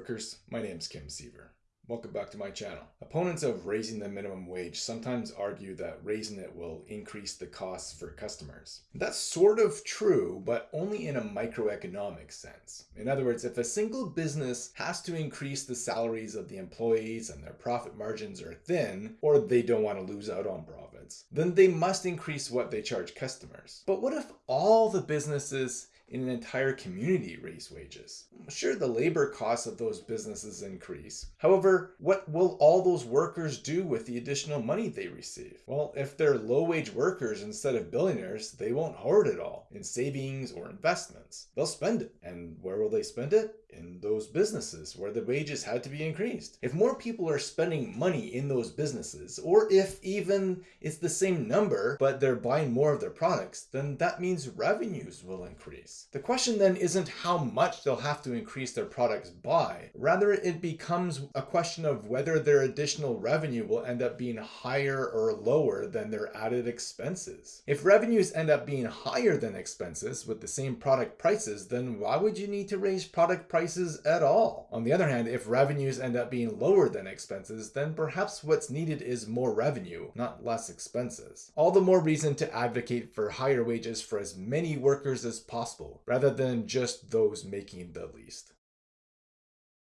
workers, my name is Kim Siever. Welcome back to my channel. Opponents of raising the minimum wage sometimes argue that raising it will increase the costs for customers. That's sort of true, but only in a microeconomic sense. In other words, if a single business has to increase the salaries of the employees and their profit margins are thin, or they don't want to lose out on profits, then they must increase what they charge customers. But what if all the businesses in an entire community raise wages. Sure, the labor costs of those businesses increase. However, what will all those workers do with the additional money they receive? Well, if they're low wage workers instead of billionaires, they won't hoard it all in savings or investments. They'll spend it. And where will they spend it? in those businesses where the wages had to be increased. If more people are spending money in those businesses, or if even it's the same number, but they're buying more of their products, then that means revenues will increase. The question then isn't how much they'll have to increase their products by, rather it becomes a question of whether their additional revenue will end up being higher or lower than their added expenses. If revenues end up being higher than expenses with the same product prices, then why would you need to raise product prices at all. On the other hand, if revenues end up being lower than expenses, then perhaps what's needed is more revenue, not less expenses. All the more reason to advocate for higher wages for as many workers as possible, rather than just those making the least.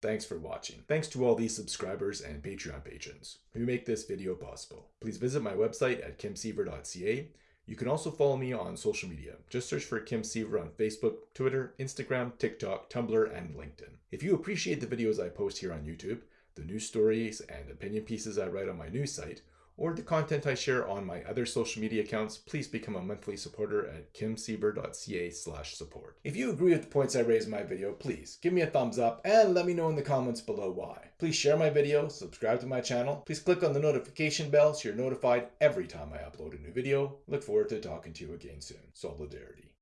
Thanks for watching. Thanks to all these subscribers and Patreon patrons who make this video possible. Please visit my website at kimsiever.ca you can also follow me on social media. Just search for Kim Siever on Facebook, Twitter, Instagram, TikTok, Tumblr, and LinkedIn. If you appreciate the videos I post here on YouTube, the news stories and opinion pieces I write on my news site, or the content I share on my other social media accounts, please become a monthly supporter at kimsiever.ca slash support. If you agree with the points I raised in my video, please give me a thumbs up and let me know in the comments below why. Please share my video, subscribe to my channel, please click on the notification bell so you're notified every time I upload a new video. Look forward to talking to you again soon. Solidarity.